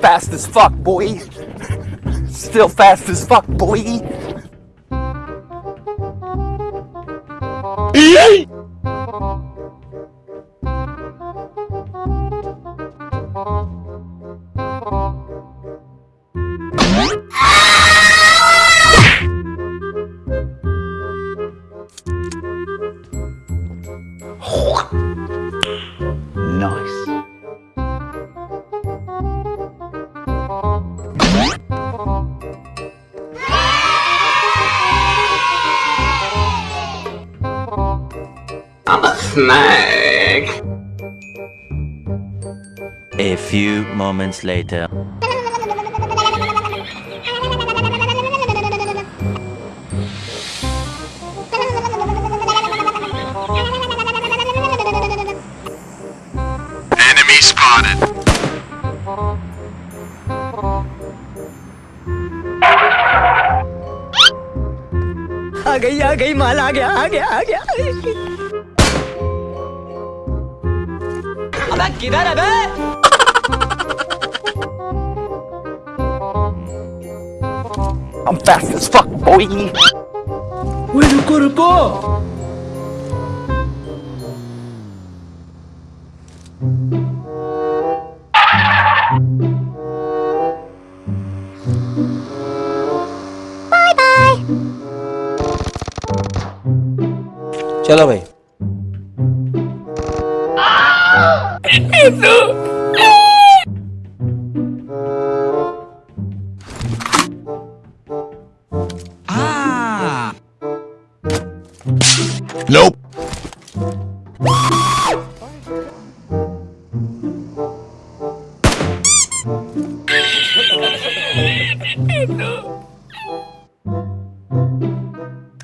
Fast as fuck, boy. Still fast as fuck, boy. Nice. I'm a snake. A few moments later. Enemy spotted. आ गई आ गई माल आ गया आ गया आ गया अबे किधर है बे I'm fast as fuck, boy. ओए रुको रुको चलो भाई Ah. Nope.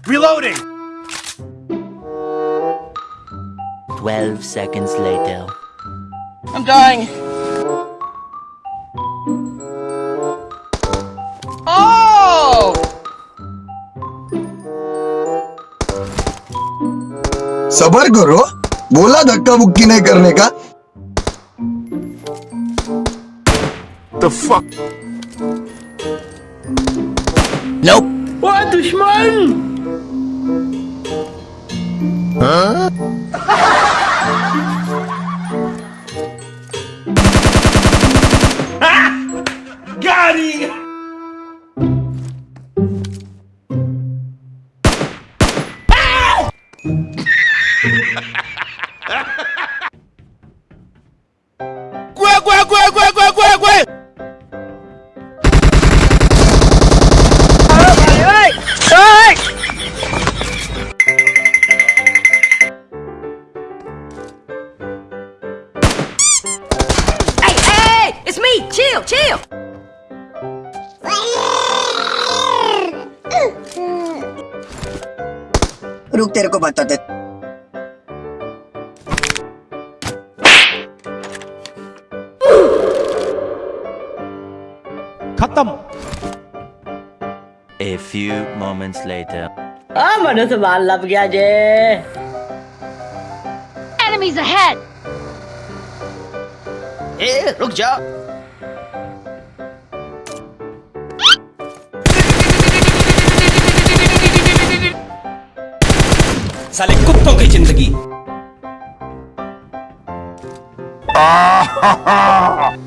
Reloading. 12 seconds later. I'm dying Oh सबर करो बोला धक्का मुक्की नहीं करने का The fuck? Nope. ओए दुश्मन Got Gwe, gwe, gwe, gwe, gwe, gwe, gwe. Hey hey it's me chill chill रुक तेरे बताते A few moments later. आ मनो से माल लब गया जे Enemies ahead! ए रुक जा साले कुत्तों की ज़िंदगी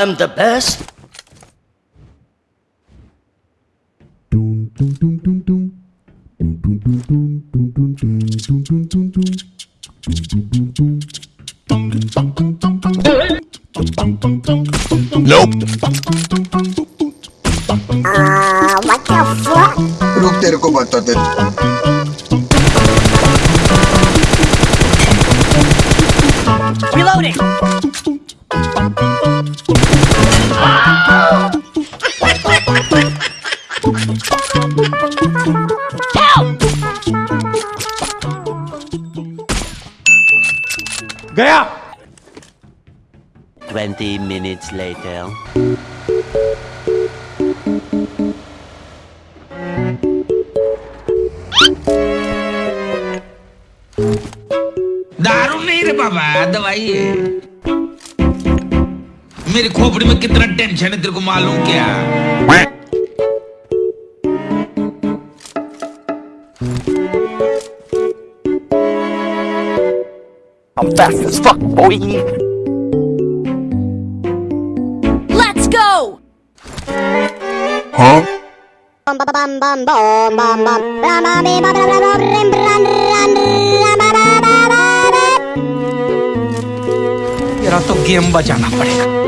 I'm the best. Nope. Uh, what the fuck? Look to Reloading. गया। 20 minutes later. दारू नहीं रे बाबा दवाई है। मेरी खोपड़ी में कितना टेंशन है तेरे को मालूम क्या? I'm fast as fuck, boy. Let's go! Huh? तेरा तो गेम बजाना पड़ेगा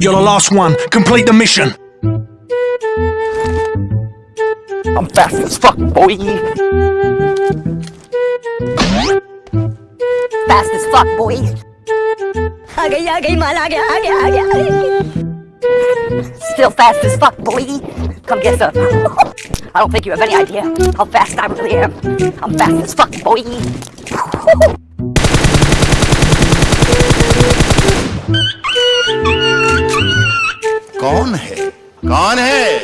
You're the last one. Complete the mission. I'm fast as fuck, boy. Fast as fuck, boy. Aage, aage, man, aage, aage, aage. Still fast as fuck, boy. Come get some. I don't think you have any idea how fast I really am. I'm fast as fuck, boy. कौन है? कौन है?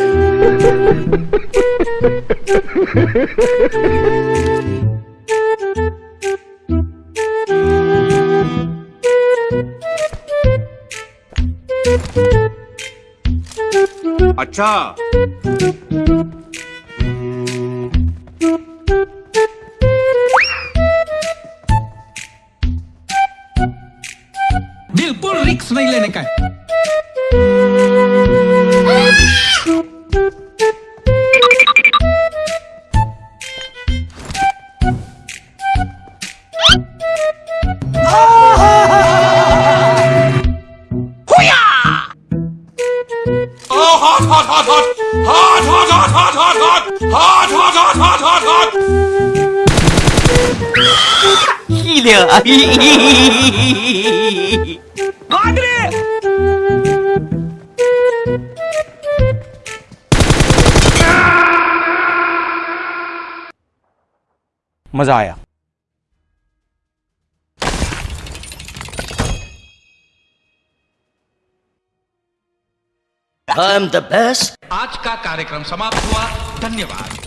अच्छा। बिल्कुल रिक्स नहीं लेने का है मज़ा आया। I'm the best. आज का कार्यक्रम समाप्त हुआ। धन्यवाद।